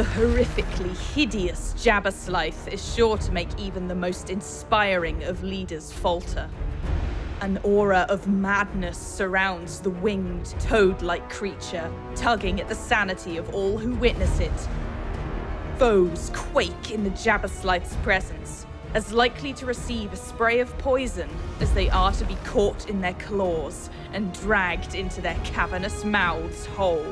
The horrifically hideous Jabberslythe is sure to make even the most inspiring of leaders falter. An aura of madness surrounds the winged, toad like creature, tugging at the sanity of all who witness it. Foes quake in the Jabberslythe's presence, as likely to receive a spray of poison as they are to be caught in their claws and dragged into their cavernous mouths whole.